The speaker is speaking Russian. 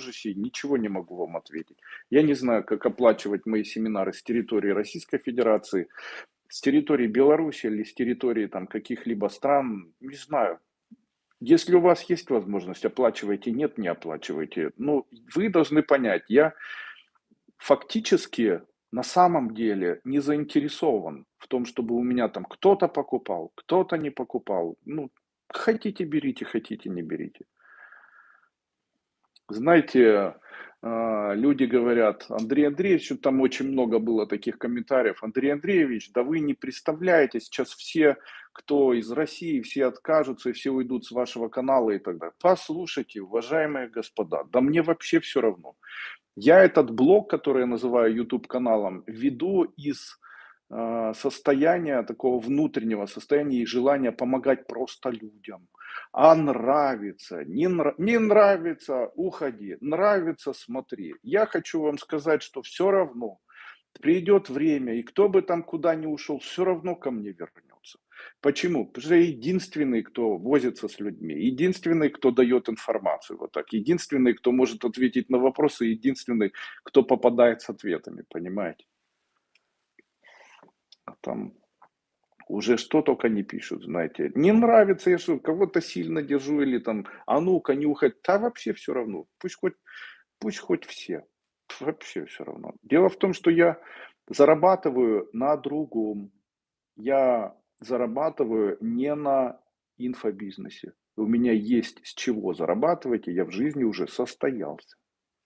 сей, ничего не могу вам ответить. Я не знаю, как оплачивать мои семинары с территории Российской Федерации, с территории Беларуси или с территории там каких-либо стран, не знаю. Если у вас есть возможность, оплачивайте, нет, не оплачивайте. Ну, вы должны понять, я фактически на самом деле не заинтересован в том, чтобы у меня там кто-то покупал, кто-то не покупал. Ну, хотите берите, хотите не берите. Знаете, а, люди говорят, Андрей Андреевич, там очень много было таких комментариев, Андрей Андреевич, да вы не представляете, сейчас все, кто из России, все откажутся и все уйдут с вашего канала и так далее. Послушайте, уважаемые господа, да мне вообще все равно. Я этот блог, который я называю YouTube каналом, веду из э, состояния такого внутреннего состояния и желания помогать просто людям. А нравится, не, нрав, не нравится, уходи, нравится, смотри. Я хочу вам сказать, что все равно придет время, и кто бы там куда ни ушел, все равно ко мне вернется. Почему? Потому что я единственный, кто возится с людьми, единственный, кто дает информацию, вот так, единственный, кто может ответить на вопросы, единственный, кто попадает с ответами, понимаете? Там уже что только не пишут, знаете. Не нравится, я что, кого-то сильно держу или там, а ну-ка, нюхать. Да вообще все равно. Пусть хоть, пусть хоть все. Вообще все равно. Дело в том, что я зарабатываю на другом. Я зарабатываю не на инфобизнесе. У меня есть с чего зарабатывать, и я в жизни уже состоялся.